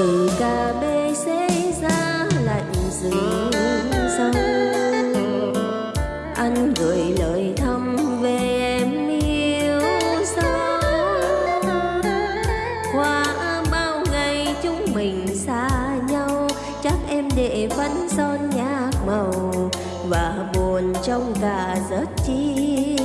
từ cà bê xế ra lạnh rừng sâu anh gửi lời thăm về em yêu dấu qua bao ngày chúng mình xa nhau, chắc em để vẫn son nhạc màu và buồn trong cả giấc chi.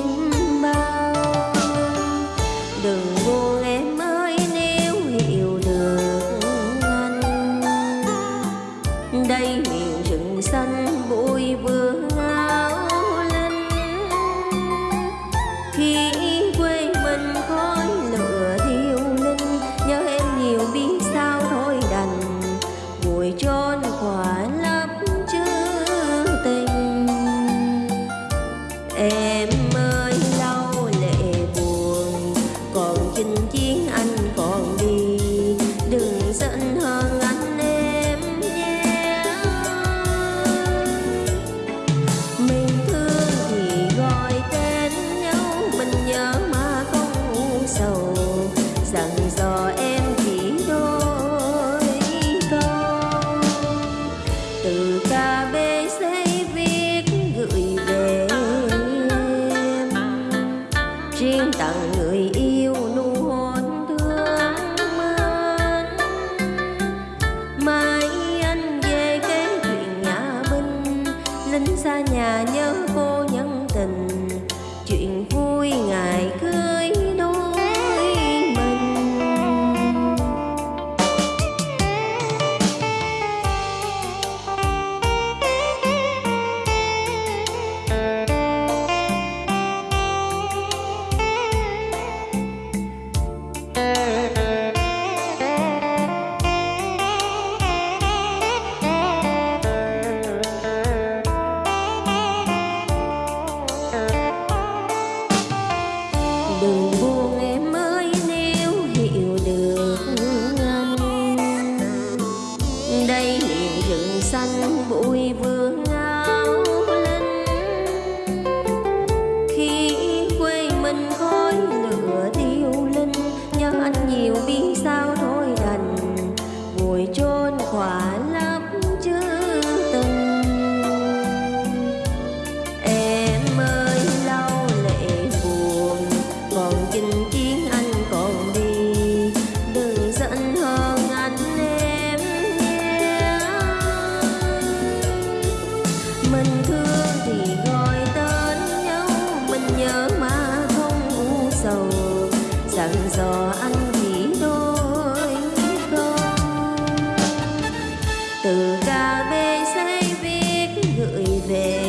다녀 dặn dò ăn gì đôi con từ cà phê giấy viết gửi về